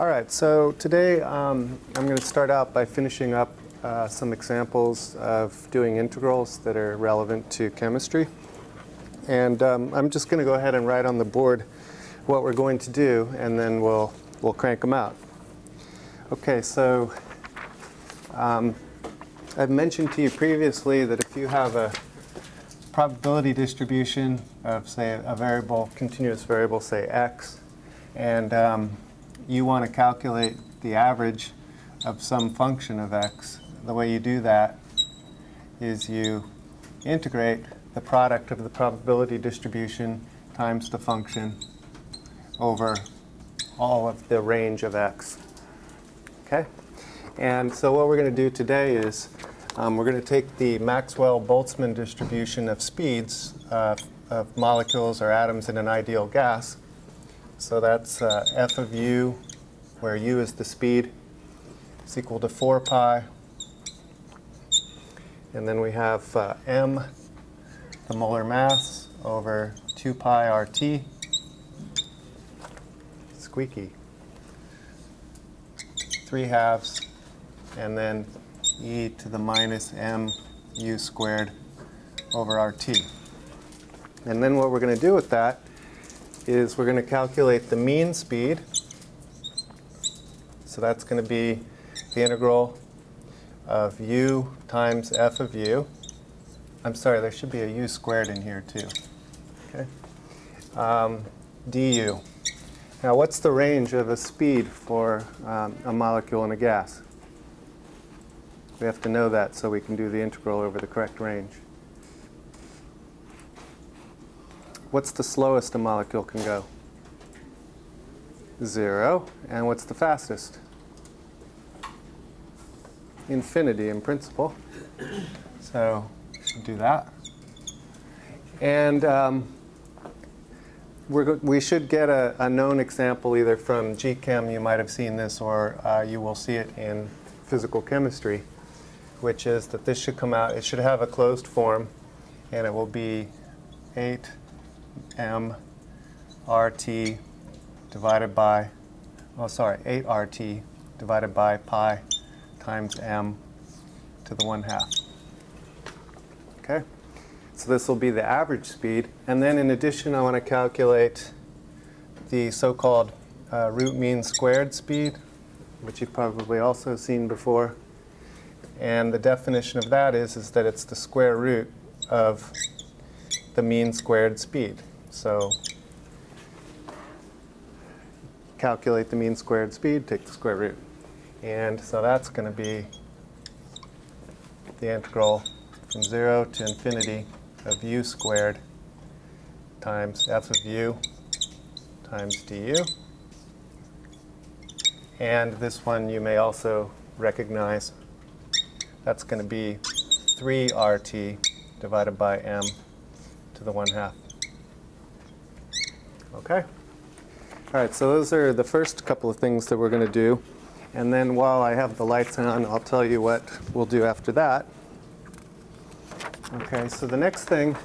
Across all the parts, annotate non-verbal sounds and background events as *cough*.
All right, so today um, I'm going to start out by finishing up uh, some examples of doing integrals that are relevant to chemistry. And um, I'm just going to go ahead and write on the board what we're going to do, and then we'll, we'll crank them out. Okay, so um, I've mentioned to you previously that if you have a probability distribution of, say, a variable, continuous variable, say x, and um, you want to calculate the average of some function of x, the way you do that is you integrate the product of the probability distribution times the function over all of the range of x. Okay? And so what we're going to do today is um, we're going to take the Maxwell-Boltzmann distribution of speeds uh, of molecules or atoms in an ideal gas. So that's uh, f of u, where u is the speed, is equal to 4 pi. And then we have uh, m, the molar mass, over 2 pi RT. Squeaky. 3 halves, and then e to the minus m u squared over RT. And then what we're going to do with that is we're going to calculate the mean speed. So that's going to be the integral of u times f of u. I'm sorry, there should be a u squared in here too. Okay. Um, du. Now what's the range of a speed for um, a molecule in a gas? We have to know that so we can do the integral over the correct range. What's the slowest a molecule can go? Zero. And what's the fastest? Infinity in principle. So do that. And um, we should get a, a, known example either from GChem, you might have seen this, or uh, you will see it in physical chemistry, which is that this should come out, it should have a closed form, and it will be 8m RT divided by, oh sorry, 8 RT divided by pi times m to the 1 half. Okay? So this will be the average speed. And then in addition, I want to calculate the so-called uh, root mean squared speed, which you've probably also seen before. And the definition of that is, is that it's the square root of the mean squared speed. So calculate the mean squared speed, take the square root. And so that's going to be the integral from 0 to infinity of u squared times f of u times du. And this one you may also recognize. That's going to be 3 RT divided by m to the 1 half. Okay? All right, so those are the first couple of things that we're going to do. And then while I have the lights on, I'll tell you what we'll do after that. Okay, so the next thing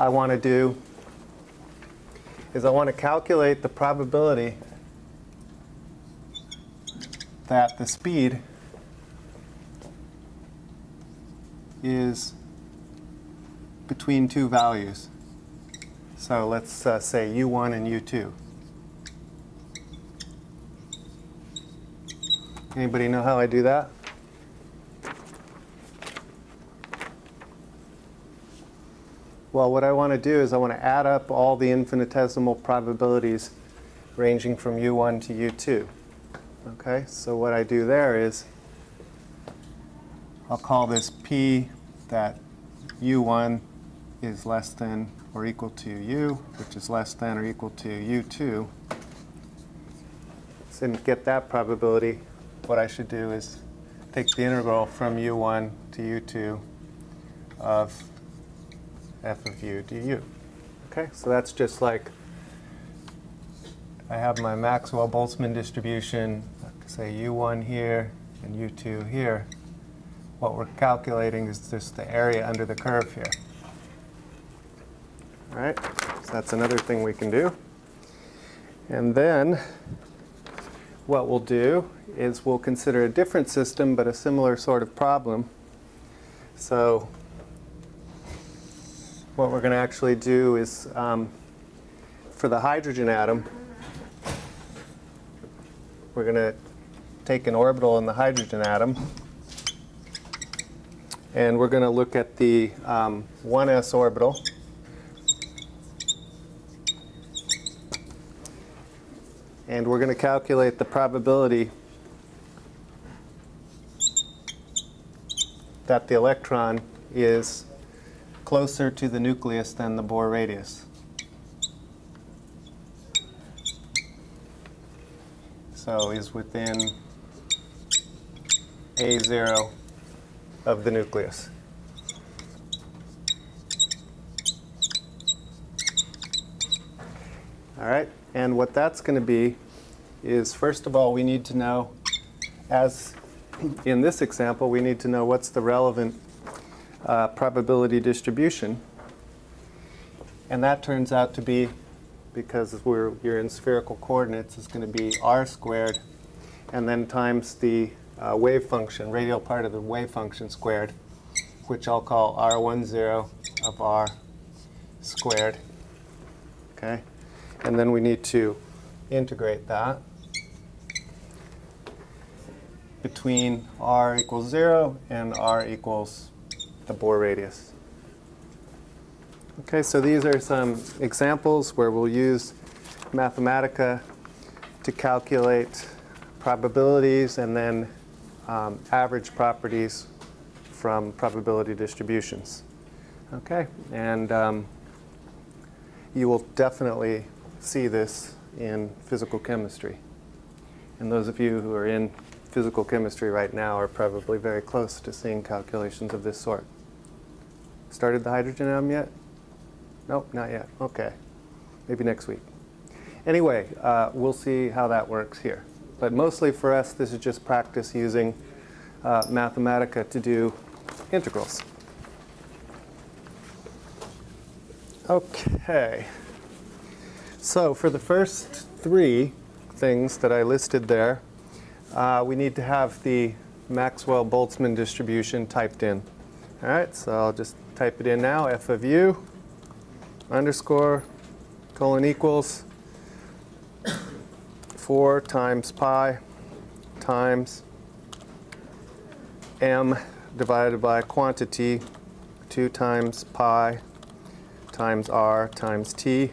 I want to do is I want to calculate the probability that the speed is between two values. So let's uh, say u1 and u2. Anybody know how I do that? Well, what I want to do is I want to add up all the infinitesimal probabilities ranging from u1 to u2. Okay, so what I do there is I'll call this p that u1 is less than or equal to u, which is less than or equal to u2. So to get that probability, what I should do is take the integral from u1 to u2 of f of u du. Okay, so that's just like I have my Maxwell-Boltzmann distribution, say u1 here and u2 here. What we're calculating is just the area under the curve here. Right, so that's another thing we can do. And then what we'll do is we'll consider a different system, but a similar sort of problem. So what we're going to actually do is, um, for the hydrogen atom, we're going to take an orbital in the hydrogen atom, and we're going to look at the um, 1s orbital. And we're going to calculate the probability that the electron is closer to the nucleus than the Bohr radius. So is within A0 of the nucleus. All right, and what that's going to be is, first of all, we need to know, as in this example, we need to know what's the relevant uh, probability distribution. And that turns out to be, because we're, you're in spherical coordinates, is going to be r squared, and then times the uh, wave function, radial part of the wave function squared, which I'll call r10 of r squared. Okay? And then we need to integrate that between r equals 0 and r equals the Bohr radius. Okay, so these are some examples where we'll use Mathematica to calculate probabilities and then um, average properties from probability distributions. Okay, and um, you will definitely see this in physical chemistry. And those of you who are in physical chemistry right now are probably very close to seeing calculations of this sort. Started the hydrogen atom yet? Nope, not yet. Okay. Maybe next week. Anyway, uh, we'll see how that works here. But mostly for us, this is just practice using uh, Mathematica to do integrals. Okay. So for the first three things that I listed there, uh, we need to have the Maxwell-Boltzmann distribution typed in. All right, so I'll just type it in now, f of u underscore colon equals 4 times pi times m divided by quantity 2 times pi times r times t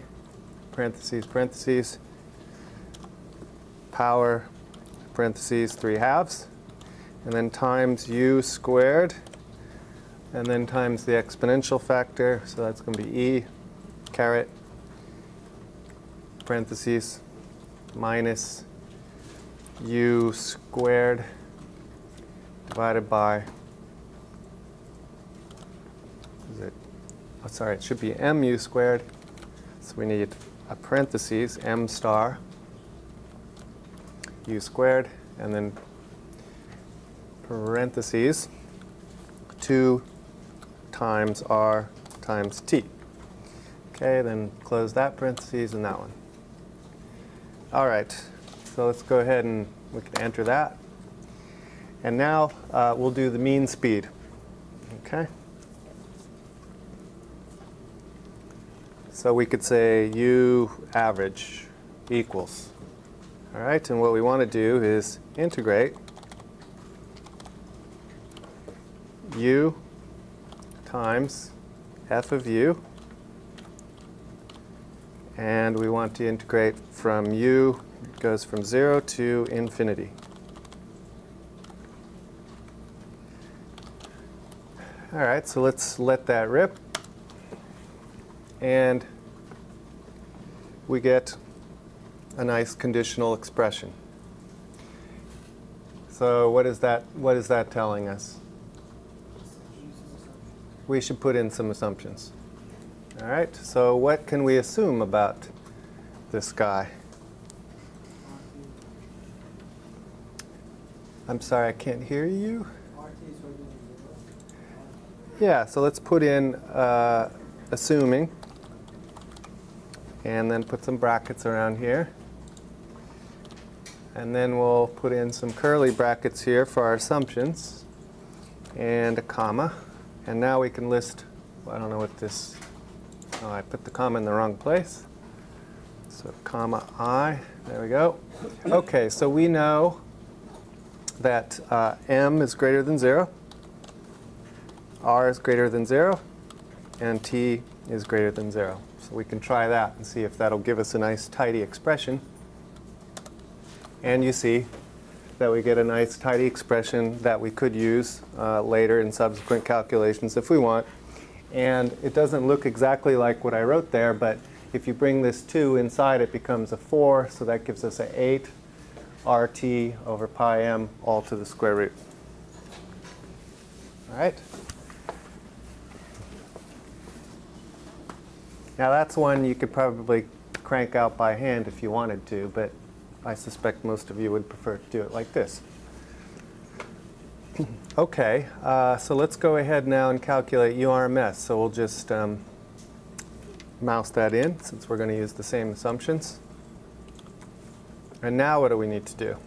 parentheses, parentheses, power, parentheses, 3 halves, and then times u squared, and then times the exponential factor, so that's going to be e caret, parentheses, minus u squared divided by, is it, oh, sorry, it should be mu squared, so we need a parentheses, m star, u squared, and then parentheses, 2 times r times t. Okay, then close that parentheses and that one. All right, so let's go ahead and we can enter that. And now uh, we'll do the mean speed. Okay. So we could say u average equals. All right, and what we want to do is integrate u times f of u. And we want to integrate from u, it goes from 0 to infinity. All right, so let's let that rip. And we get a nice conditional expression. So what is that, what is that telling us? We should put in some assumptions. All right, so what can we assume about this guy? I'm sorry, I can't hear you. Yeah, so let's put in uh, assuming and then put some brackets around here. And then we'll put in some curly brackets here for our assumptions and a comma. And now we can list, I don't know what this, oh, I put the comma in the wrong place. So comma i, there we go. Okay, so we know that uh, m is greater than 0, r is greater than 0, and t is greater than 0. So we can try that and see if that'll give us a nice tidy expression. And you see that we get a nice tidy expression that we could use uh, later in subsequent calculations if we want. And it doesn't look exactly like what I wrote there, but if you bring this 2 inside, it becomes a 4, so that gives us an 8 RT over pi m all to the square root. All right? Now that's one you could probably crank out by hand if you wanted to, but I suspect most of you would prefer to do it like this. *clears throat* okay, uh, so let's go ahead now and calculate URMS. So we'll just um, mouse that in since we're going to use the same assumptions. And now what do we need to do?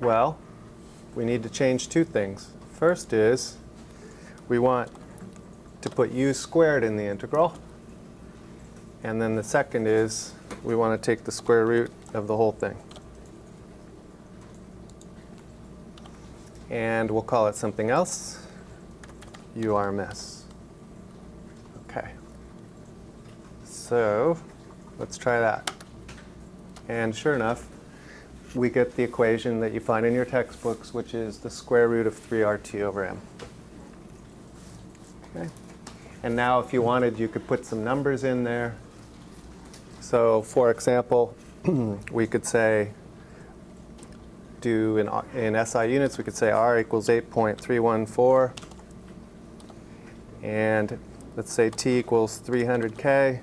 Well, we need to change two things. First is we want to put u squared in the integral. And then the second is we want to take the square root of the whole thing. And we'll call it something else, URMS. Okay. So let's try that. And sure enough, we get the equation that you find in your textbooks, which is the square root of 3RT over M. Okay. And now if you wanted, you could put some numbers in there. So for example, *clears throat* we could say, do in, in SI units, we could say R equals 8.314. And let's say T equals 300K.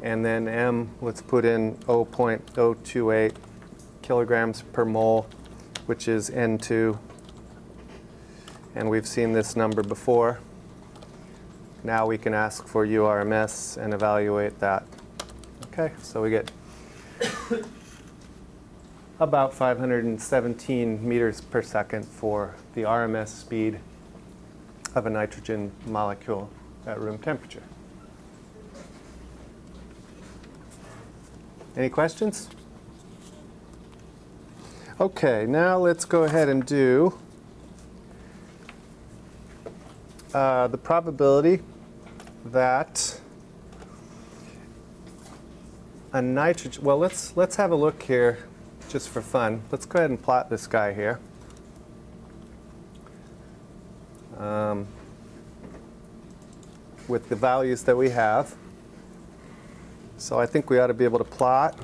And then M, let's put in 0.028 kilograms per mole, which is N2. And we've seen this number before. Now we can ask for URMS and evaluate that. Okay, so we get about 517 meters per second for the RMS speed of a nitrogen molecule at room temperature. Any questions? Okay, now let's go ahead and do uh, the probability that a nitrogen, well, let's, let's have a look here just for fun. Let's go ahead and plot this guy here. Um, with the values that we have. So I think we ought to be able to plot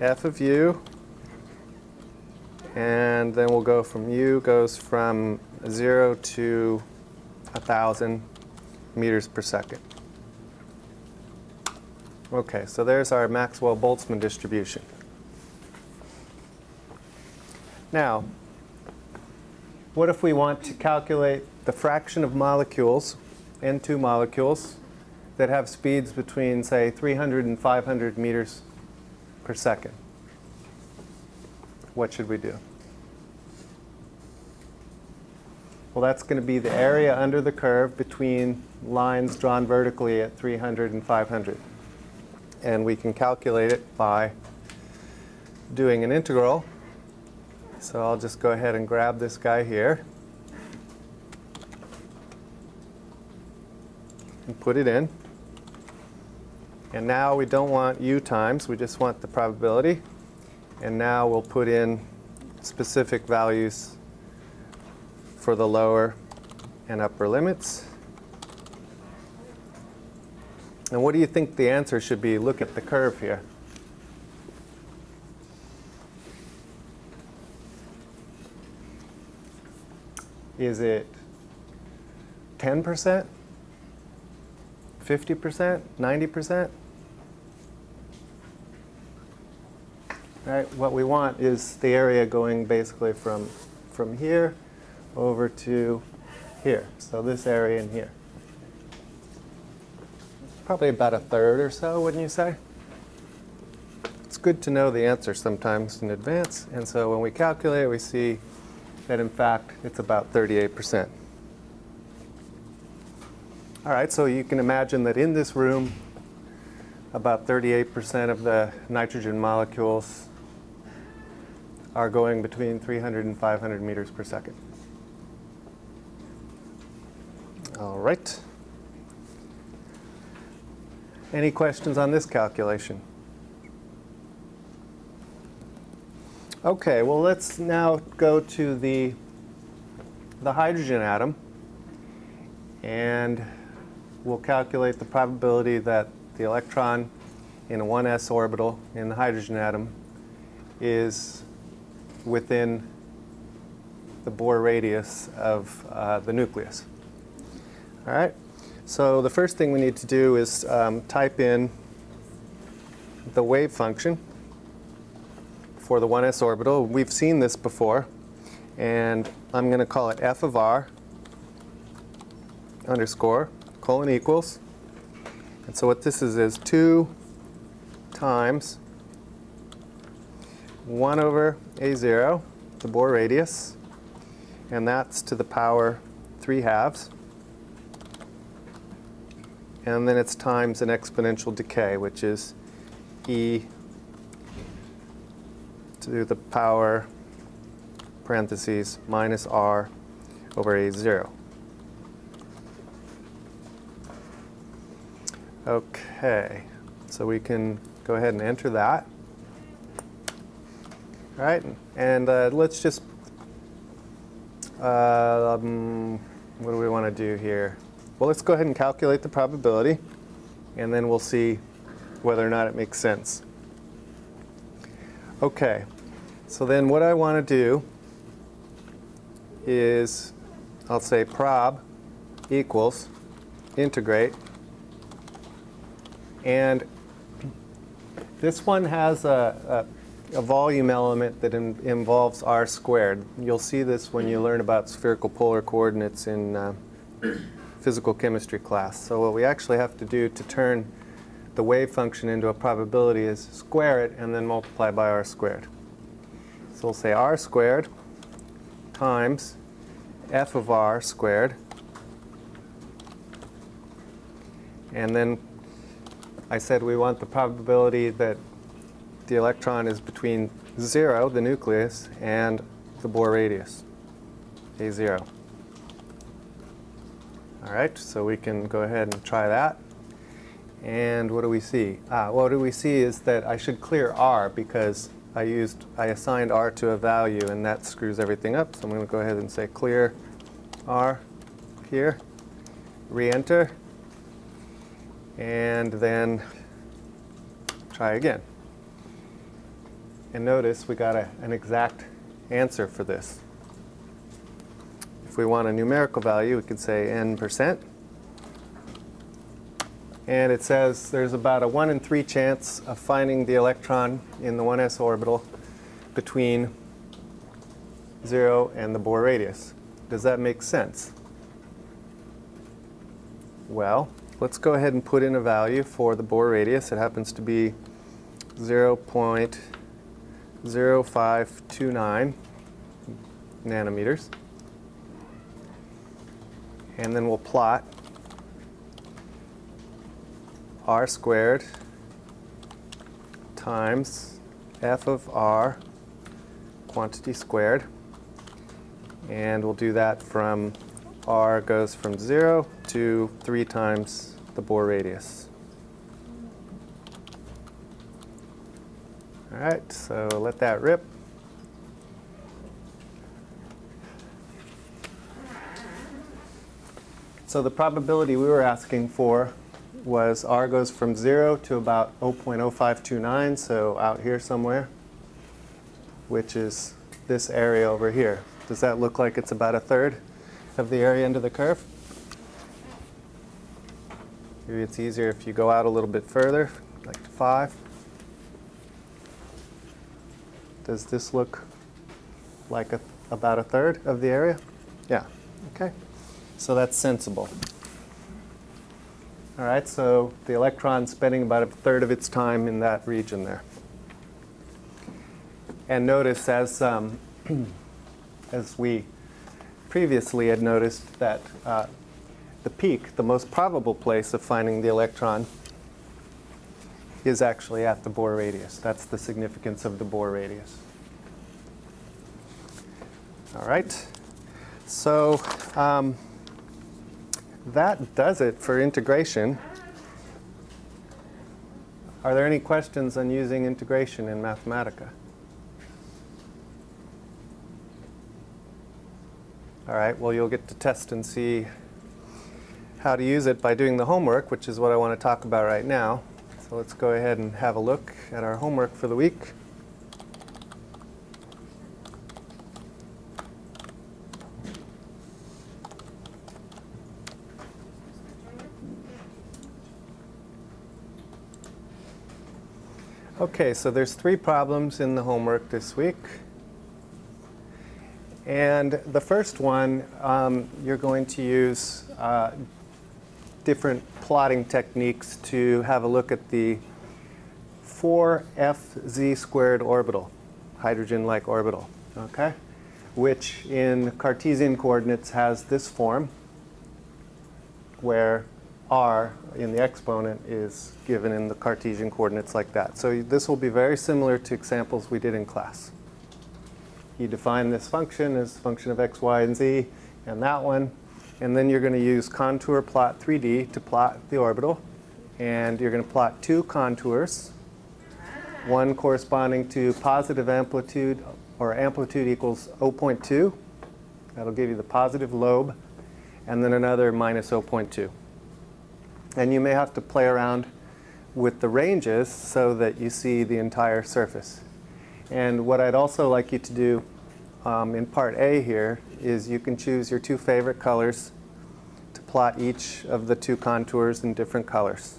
f of u, and then we'll go from u goes from 0 to 1,000 meters per second. Okay, so there's our Maxwell-Boltzmann distribution. Now, what if we want to calculate the fraction of molecules, N2 molecules, that have speeds between, say, 300 and 500 meters per second? What should we do? Well, that's going to be the area under the curve between lines drawn vertically at 300 and 500. And we can calculate it by doing an integral. So I'll just go ahead and grab this guy here and put it in. And now we don't want u times, we just want the probability. And now we'll put in specific values for the lower and upper limits. And what do you think the answer should be? Look at the curve here. Is it 10%? 50%? 90%? Right? What we want is the area going basically from, from here over to here. So this area in here. Probably about a third or so, wouldn't you say? It's good to know the answer sometimes in advance, and so when we calculate, we see that in fact it's about 38%. All right, so you can imagine that in this room, about 38% of the nitrogen molecules are going between 300 and 500 meters per second. All right. Any questions on this calculation? Okay, well let's now go to the, the hydrogen atom and we'll calculate the probability that the electron in a 1s orbital in the hydrogen atom is within the Bohr radius of uh, the nucleus. All right, so the first thing we need to do is um, type in the wave function for the 1s orbital. We've seen this before, and I'm going to call it f of r underscore colon equals. And so what this is is 2 times 1 over a0, the Bohr radius, and that's to the power 3 halves. And then it's times an exponential decay, which is e to the power parentheses minus r over a0. Okay, so we can go ahead and enter that. All right, and uh, let's just, uh, um, what do we want to do here? Well, let's go ahead and calculate the probability, and then we'll see whether or not it makes sense. Okay, so then what I want to do is, I'll say prob equals integrate. And this one has a, a, a volume element that in, involves r squared. You'll see this when you learn about spherical polar coordinates in uh, physical chemistry class. So what we actually have to do to turn the wave function into a probability is square it and then multiply by r squared. So we'll say r squared times f of r squared. And then I said we want the probability that the electron is between 0, the nucleus, and the Bohr radius, a0. All right, so we can go ahead and try that. And what do we see? Ah, what do we see is that I should clear R because I used, I assigned R to a value and that screws everything up. So I'm going to go ahead and say clear R here, re-enter, and then try again. And notice we got a, an exact answer for this. If we want a numerical value, we could say n percent. And it says there's about a 1 in 3 chance of finding the electron in the 1s orbital between 0 and the Bohr radius. Does that make sense? Well, let's go ahead and put in a value for the Bohr radius. It happens to be 0.0529 nanometers. And then we'll plot r squared times f of r quantity squared. And we'll do that from r goes from 0 to 3 times the Bohr radius. All right, so let that rip. So the probability we were asking for was R goes from 0 to about 0.0529, so out here somewhere, which is this area over here. Does that look like it's about a third of the area under the curve? Maybe it's easier if you go out a little bit further, like to 5. Does this look like a, about a third of the area? Yeah. So that's sensible. All right, so the electron's spending about a third of its time in that region there. And notice as, um, *clears throat* as we previously had noticed that uh, the peak, the most probable place of finding the electron, is actually at the Bohr radius. That's the significance of the Bohr radius. All right. So um, that does it for integration. Are there any questions on using integration in Mathematica? All right, well, you'll get to test and see how to use it by doing the homework, which is what I want to talk about right now. So let's go ahead and have a look at our homework for the week. Okay, so there's three problems in the homework this week. And the first one, um, you're going to use uh, different plotting techniques to have a look at the 4fz squared orbital, hydrogen-like orbital, okay? Which in Cartesian coordinates has this form, where r in the exponent is given in the Cartesian coordinates like that. So this will be very similar to examples we did in class. You define this function as function of x, y, and z, and that one. And then you're going to use contour plot 3D to plot the orbital. And you're going to plot two contours, one corresponding to positive amplitude, or amplitude equals 0.2. That'll give you the positive lobe. And then another minus 0.2. And you may have to play around with the ranges so that you see the entire surface. And what I'd also like you to do um, in part A here is you can choose your two favorite colors to plot each of the two contours in different colors.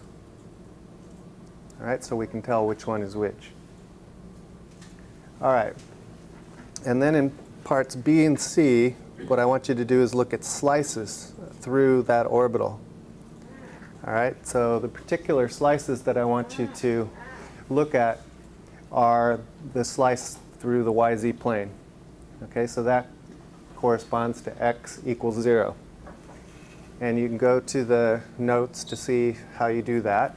All right, so we can tell which one is which. All right, and then in parts B and C, what I want you to do is look at slices through that orbital. All right, so the particular slices that I want you to look at are the slice through the YZ plane. Okay, so that corresponds to x equals 0. And you can go to the notes to see how you do that.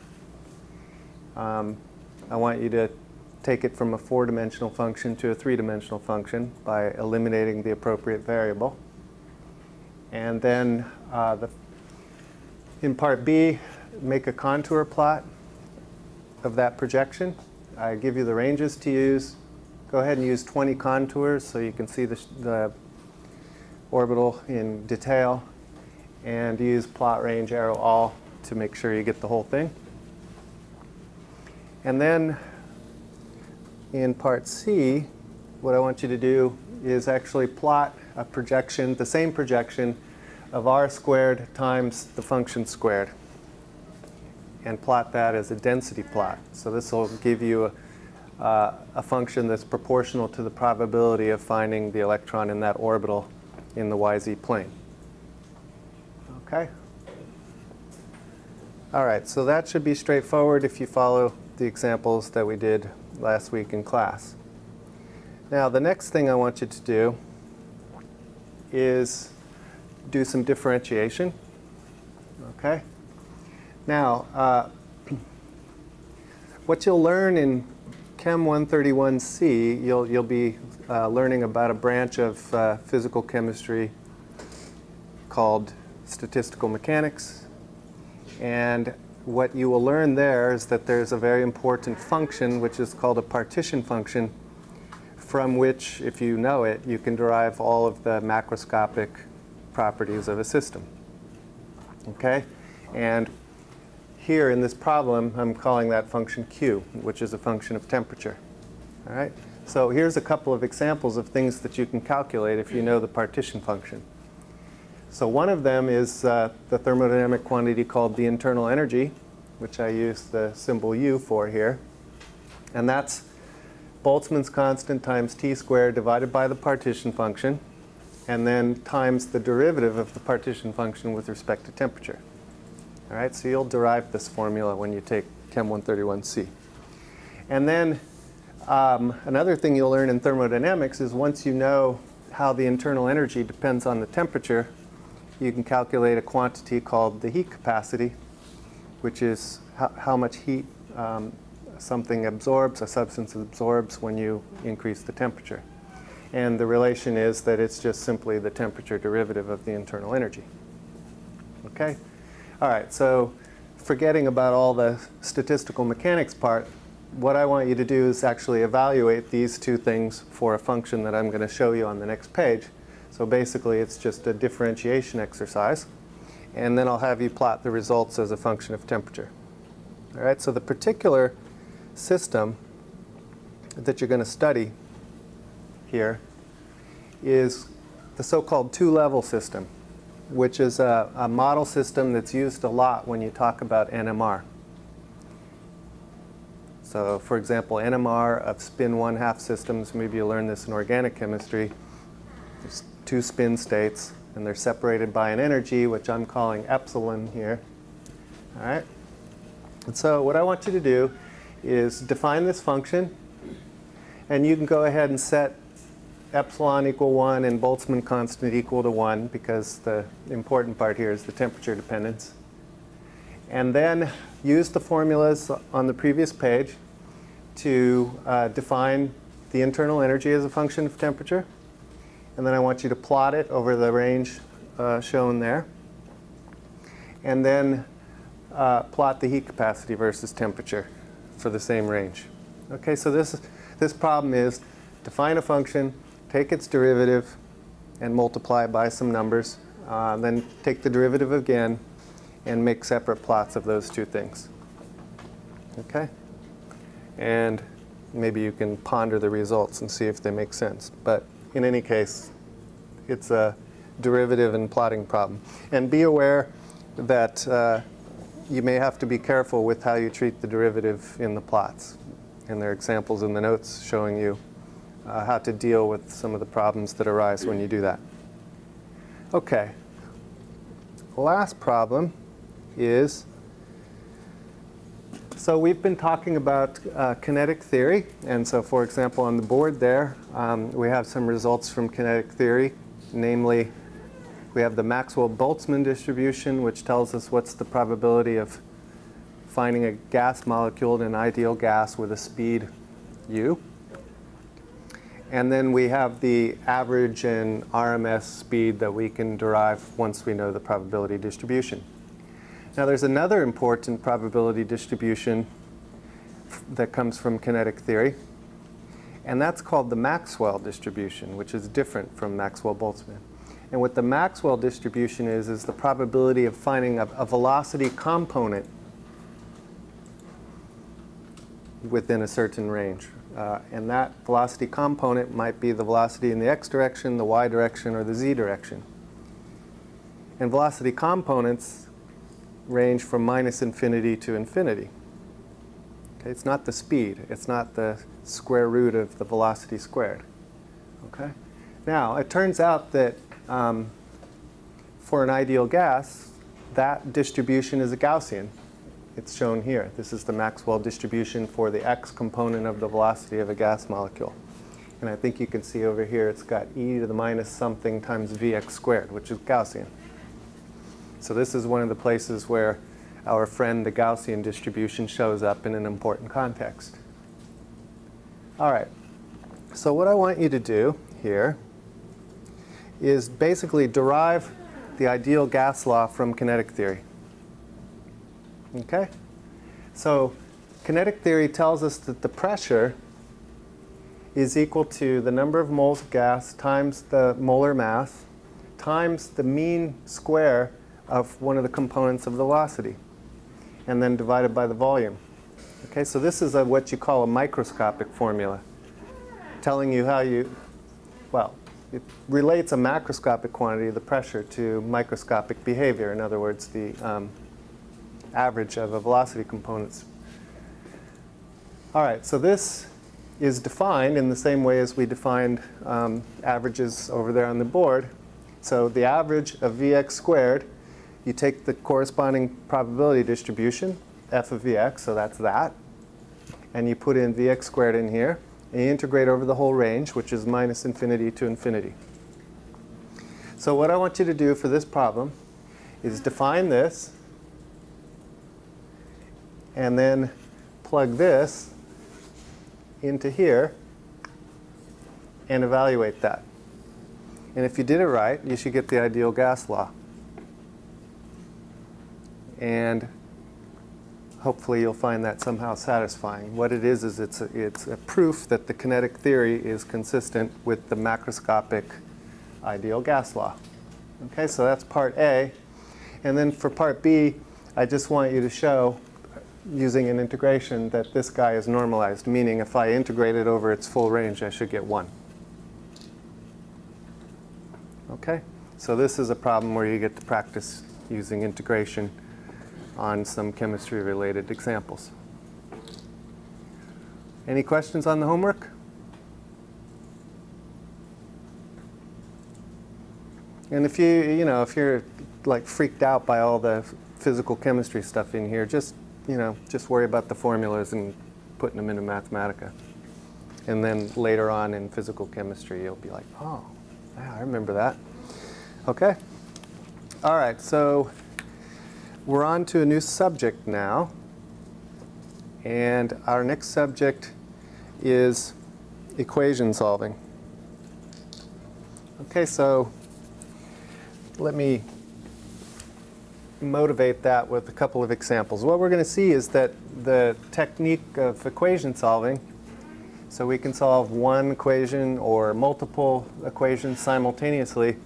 Um, I want you to take it from a four-dimensional function to a three-dimensional function by eliminating the appropriate variable. And then uh, the in part B, make a contour plot of that projection. I give you the ranges to use. Go ahead and use 20 contours so you can see the, the orbital in detail. And use plot range arrow all to make sure you get the whole thing. And then in part C, what I want you to do is actually plot a projection, the same projection of r squared times the function squared and plot that as a density plot. So this will give you a, uh, a function that's proportional to the probability of finding the electron in that orbital in the YZ plane. Okay? All right, so that should be straightforward if you follow the examples that we did last week in class. Now, the next thing I want you to do is do some differentiation. Okay? Now, uh, *clears throat* what you'll learn in Chem 131C, you'll, you'll be uh, learning about a branch of uh, physical chemistry called statistical mechanics. And what you will learn there is that there's a very important function which is called a partition function from which, if you know it, you can derive all of the macroscopic properties of a system. Okay? And here in this problem, I'm calling that function q, which is a function of temperature. All right? So here's a couple of examples of things that you can calculate if you know the partition function. So one of them is uh, the thermodynamic quantity called the internal energy, which I use the symbol U for here. And that's Boltzmann's constant times t squared divided by the partition function and then times the derivative of the partition function with respect to temperature. All right, so you'll derive this formula when you take Chem 131C. And then um, another thing you'll learn in thermodynamics is once you know how the internal energy depends on the temperature, you can calculate a quantity called the heat capacity, which is how, how much heat um, something absorbs, a substance absorbs when you increase the temperature. And the relation is that it's just simply the temperature derivative of the internal energy. Okay? All right, so forgetting about all the statistical mechanics part, what I want you to do is actually evaluate these two things for a function that I'm going to show you on the next page. So basically, it's just a differentiation exercise. And then I'll have you plot the results as a function of temperature. All right, so the particular system that you're going to study here is the so-called two-level system, which is a, a model system that's used a lot when you talk about NMR. So for example, NMR of spin one-half systems, maybe you learned this in organic chemistry, there's two spin states, and they're separated by an energy, which I'm calling epsilon here. All right? And so what I want you to do is define this function, and you can go ahead and set epsilon equal 1 and Boltzmann constant equal to 1 because the important part here is the temperature dependence. And then use the formulas on the previous page to uh, define the internal energy as a function of temperature. And then I want you to plot it over the range uh, shown there. And then uh, plot the heat capacity versus temperature for the same range. Okay, so this, this problem is define a function, take its derivative, and multiply it by some numbers. Uh, then take the derivative again and make separate plots of those two things. Okay? And maybe you can ponder the results and see if they make sense. But in any case, it's a derivative and plotting problem. And be aware that uh, you may have to be careful with how you treat the derivative in the plots. And there are examples in the notes showing you uh, how to deal with some of the problems that arise when you do that. Okay. Last problem is, so we've been talking about uh, kinetic theory. And so for example, on the board there, um, we have some results from kinetic theory. Namely, we have the Maxwell-Boltzmann distribution, which tells us what's the probability of finding a gas molecule in an ideal gas with a speed u. And then we have the average and RMS speed that we can derive once we know the probability distribution. Now there's another important probability distribution that comes from kinetic theory, and that's called the Maxwell distribution, which is different from Maxwell-Boltzmann. And what the Maxwell distribution is, is the probability of finding a, a velocity component within a certain range. Uh, and that velocity component might be the velocity in the x direction, the y direction, or the z direction. And velocity components range from minus infinity to infinity. Okay, it's not the speed. It's not the square root of the velocity squared. Okay? Now, it turns out that um, for an ideal gas, that distribution is a Gaussian. It's shown here. This is the Maxwell distribution for the x component of the velocity of a gas molecule. And I think you can see over here it's got e to the minus something times vx squared, which is Gaussian. So this is one of the places where our friend the Gaussian distribution shows up in an important context. All right. So what I want you to do here is basically derive the ideal gas law from kinetic theory. Okay? So kinetic theory tells us that the pressure is equal to the number of moles of gas times the molar mass times the mean square of one of the components of velocity and then divided by the volume. Okay, so this is a, what you call a microscopic formula telling you how you, well, it relates a macroscopic quantity, the pressure, to microscopic behavior. In other words, the um, average of a velocity components. All right, so this is defined in the same way as we defined um, averages over there on the board. So the average of Vx squared you take the corresponding probability distribution, f of vx, so that's that, and you put in vx squared in here, and you integrate over the whole range, which is minus infinity to infinity. So what I want you to do for this problem is define this, and then plug this into here, and evaluate that. And if you did it right, you should get the ideal gas law. And hopefully you'll find that somehow satisfying. What it is is it's a, it's a proof that the kinetic theory is consistent with the macroscopic ideal gas law. Okay, so that's part A. And then for part B, I just want you to show using an integration that this guy is normalized, meaning if I integrate it over its full range, I should get 1. Okay, so this is a problem where you get to practice using integration on some chemistry-related examples. Any questions on the homework? And if you, you know, if you're like freaked out by all the physical chemistry stuff in here, just, you know, just worry about the formulas and putting them into Mathematica. And then later on in physical chemistry, you'll be like, oh, yeah, I remember that. Okay? All right, so we're on to a new subject now. And our next subject is equation solving. Okay, so let me motivate that with a couple of examples. What we're going to see is that the technique of equation solving, so we can solve one equation or multiple equations simultaneously,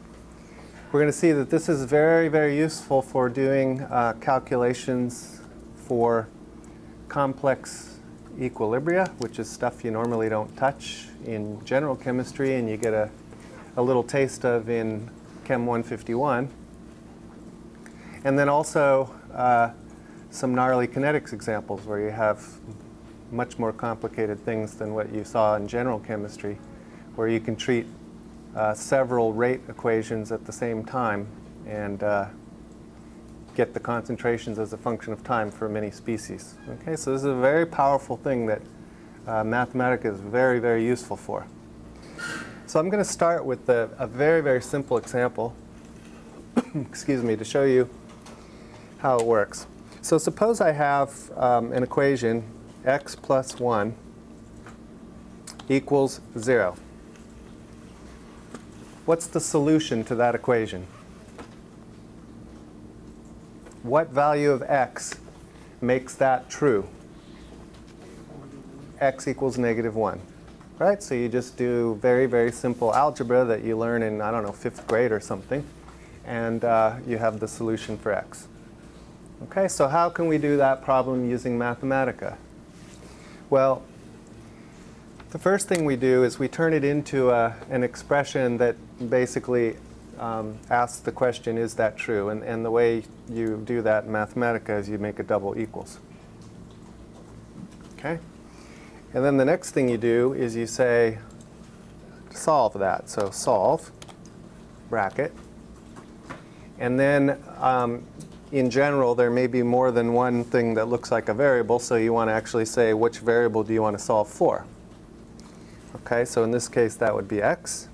we're going to see that this is very, very useful for doing uh, calculations for complex equilibria, which is stuff you normally don't touch in general chemistry and you get a, a little taste of in Chem 151. And then also uh, some gnarly kinetics examples where you have much more complicated things than what you saw in general chemistry, where you can treat uh, several rate equations at the same time and uh, get the concentrations as a function of time for many species. Okay, so this is a very powerful thing that uh, Mathematica is very, very useful for. So I'm going to start with a, a very, very simple example, *coughs* excuse me, to show you how it works. So suppose I have um, an equation x plus 1 equals 0. What's the solution to that equation? What value of x makes that true? x equals negative 1 right? So you just do very, very simple algebra that you learn in, I don't know, fifth grade or something, and uh, you have the solution for x. Okay, so how can we do that problem using Mathematica? Well, the first thing we do is we turn it into a, an expression that basically um, asks the question, is that true? And, and the way you do that in Mathematica is you make a double equals. Okay? And then the next thing you do is you say, solve that. So solve, bracket. And then um, in general, there may be more than one thing that looks like a variable, so you want to actually say which variable do you want to solve for. Okay, so in this case, that would be x.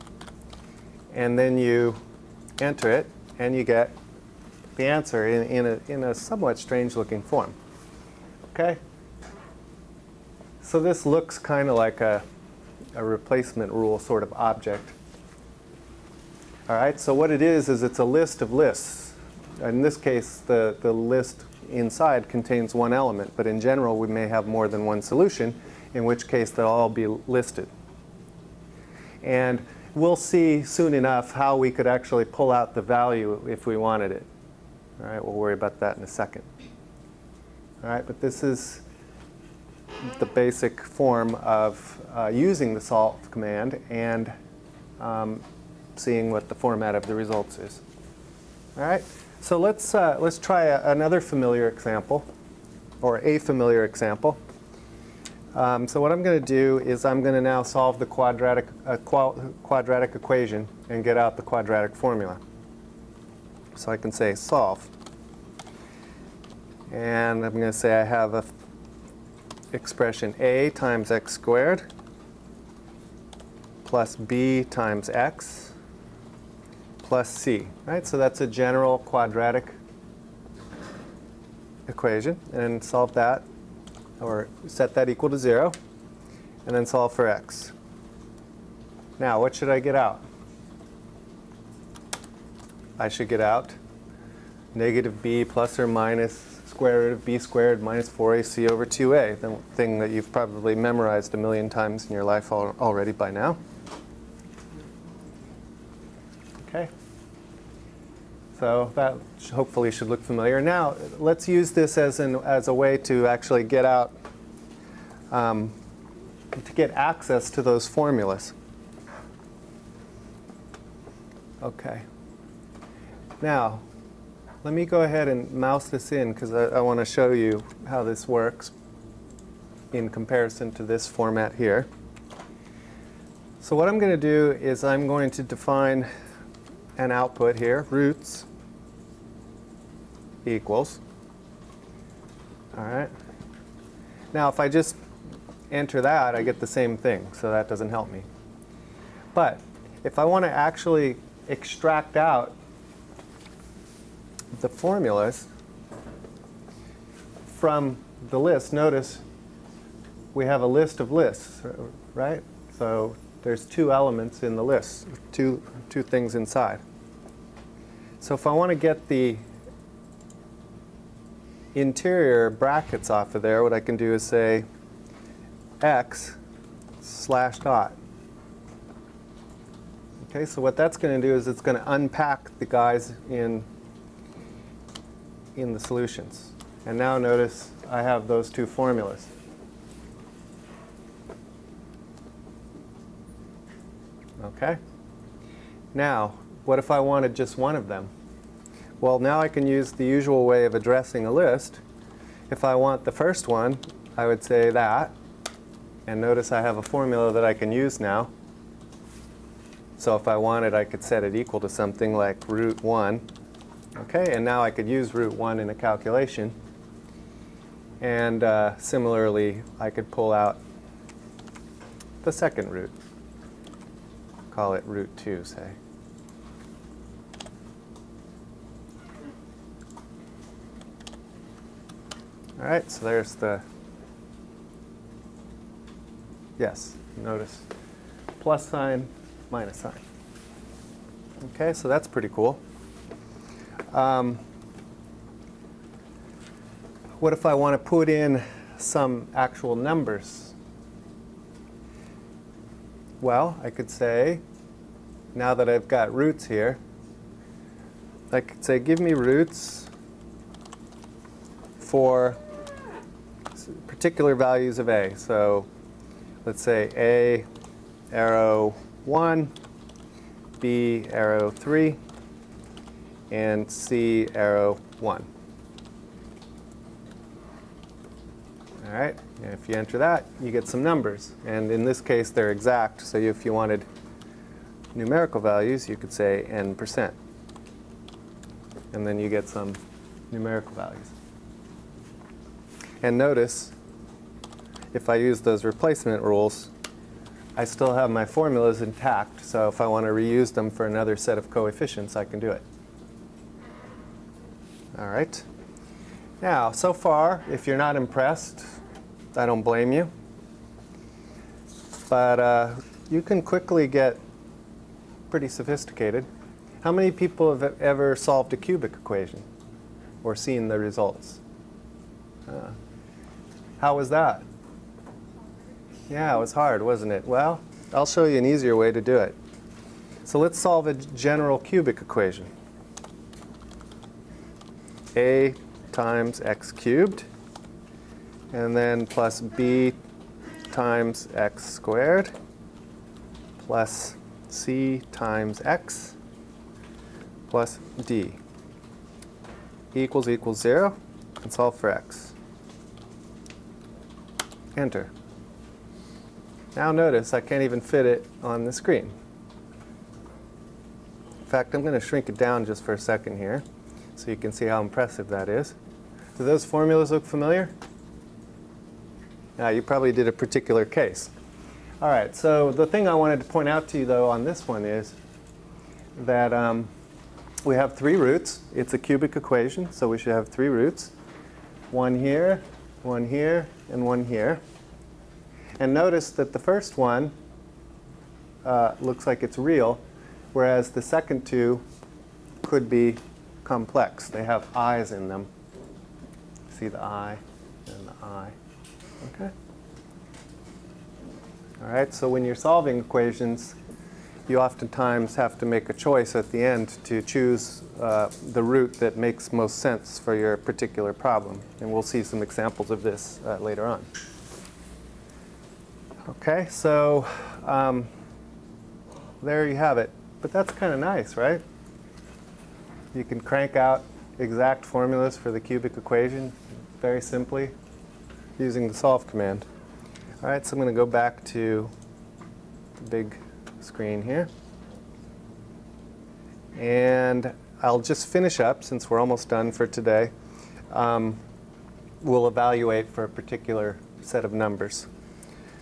And then you enter it, and you get the answer in, in, a, in a somewhat strange looking form. Okay? So this looks kind of like a, a replacement rule sort of object. All right, so what it is, is it's a list of lists. In this case, the, the list inside contains one element, but in general, we may have more than one solution, in which case they'll all be listed. And we'll see soon enough how we could actually pull out the value if we wanted it. All right, we'll worry about that in a second. All right, but this is the basic form of uh, using the solve command and um, seeing what the format of the results is. All right, so let's, uh, let's try a, another familiar example, or a familiar example. Um, so what I'm going to do is I'm going to now solve the quadratic, uh, quadratic equation and get out the quadratic formula. So I can say solve. And I'm going to say I have a expression a times x squared plus b times x plus c, right? So that's a general quadratic equation. And solve that, or set that equal to 0, and then solve for x. Now, what should I get out? I should get out negative b plus or minus square root of b squared minus 4ac over 2a, the thing that you've probably memorized a million times in your life al already by now. So that hopefully should look familiar. Now, let's use this as, an, as a way to actually get out, um, to get access to those formulas. Okay. Now, let me go ahead and mouse this in because I, I want to show you how this works in comparison to this format here. So what I'm going to do is I'm going to define an output here, roots equals. All right. Now if I just enter that, I get the same thing, so that doesn't help me. But if I want to actually extract out the formulas from the list, notice we have a list of lists, right? So there's two elements in the list, two, two things inside. So if I want to get the interior brackets off of there, what I can do is say x slash dot. Okay, so what that's going to do is it's going to unpack the guys in, in the solutions. And now notice I have those two formulas. Okay? Now, what if I wanted just one of them? Well, now I can use the usual way of addressing a list. If I want the first one, I would say that. And notice I have a formula that I can use now. So if I wanted, I could set it equal to something like root 1. Okay, and now I could use root 1 in a calculation. And uh, similarly, I could pull out the second root. Call it root 2, say. All right, so there's the, yes, notice plus sign, minus sign. Okay, so that's pretty cool. Um, what if I want to put in some actual numbers? Well, I could say, now that I've got roots here, I could say give me roots for particular values of a. So let's say a arrow 1, b arrow 3, and c arrow 1. All right, and if you enter that, you get some numbers. And in this case, they're exact. So if you wanted numerical values, you could say n percent. And then you get some numerical values. And notice, if I use those replacement rules, I still have my formulas intact. So if I want to reuse them for another set of coefficients, I can do it. All right. Now, so far, if you're not impressed, I don't blame you. But uh, you can quickly get pretty sophisticated. How many people have ever solved a cubic equation or seen the results? Uh, how was that? Yeah, it was hard, wasn't it? Well, I'll show you an easier way to do it. So let's solve a general cubic equation. a times x cubed, and then plus b times x squared, plus c times x, plus d equals equals 0, and solve for x. Enter. Now notice I can't even fit it on the screen. In fact, I'm going to shrink it down just for a second here so you can see how impressive that is. Do those formulas look familiar? Yeah, you probably did a particular case. All right, so the thing I wanted to point out to you, though, on this one is that um, we have three roots. It's a cubic equation, so we should have three roots. One here, one here, and one here. And notice that the first one uh, looks like it's real, whereas the second two could be complex. They have i's in them. See the i and the i. Okay? All right, so when you're solving equations, you oftentimes have to make a choice at the end to choose uh, the root that makes most sense for your particular problem. And we'll see some examples of this uh, later on. Okay, so um, there you have it. But that's kind of nice, right? You can crank out exact formulas for the cubic equation very simply using the solve command. All right, so I'm going to go back to the big screen here. And I'll just finish up since we're almost done for today. Um, we'll evaluate for a particular set of numbers.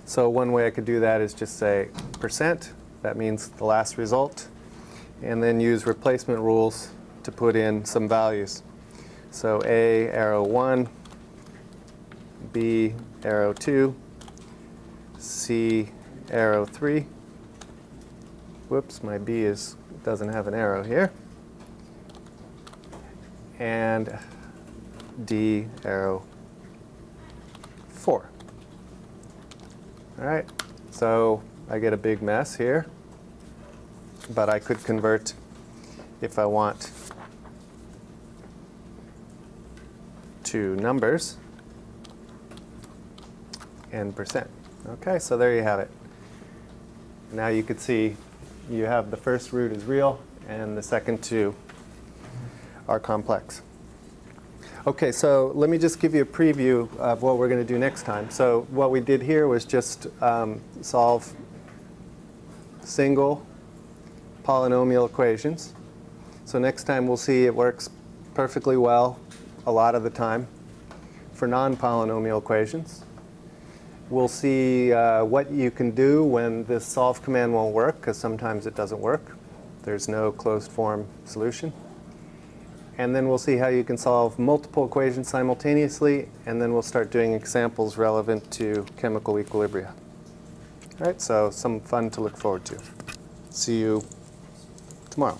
So one way I could do that is just say percent. That means the last result. And then use replacement rules to put in some values. So A arrow 1, B arrow 2, C arrow 3. Whoops, my B is doesn't have an arrow here. And D arrow 4. All right, so I get a big mess here, but I could convert if I want to numbers and percent. Okay, so there you have it. Now you could see you have the first root is real and the second two are complex. Okay, so let me just give you a preview of what we're going to do next time. So what we did here was just um, solve single polynomial equations. So next time we'll see it works perfectly well a lot of the time for non-polynomial equations. We'll see uh, what you can do when this solve command won't work, because sometimes it doesn't work. There's no closed form solution. And then we'll see how you can solve multiple equations simultaneously, and then we'll start doing examples relevant to chemical equilibria. All right, so some fun to look forward to. See you tomorrow.